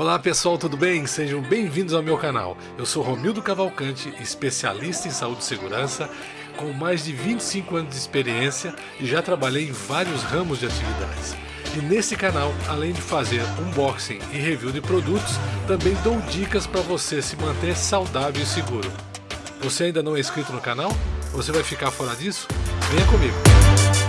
Olá pessoal, tudo bem? Sejam bem-vindos ao meu canal. Eu sou Romildo Cavalcante, especialista em saúde e segurança, com mais de 25 anos de experiência e já trabalhei em vários ramos de atividades. E nesse canal, além de fazer unboxing e review de produtos, também dou dicas para você se manter saudável e seguro. Você ainda não é inscrito no canal? Você vai ficar fora disso? Venha comigo!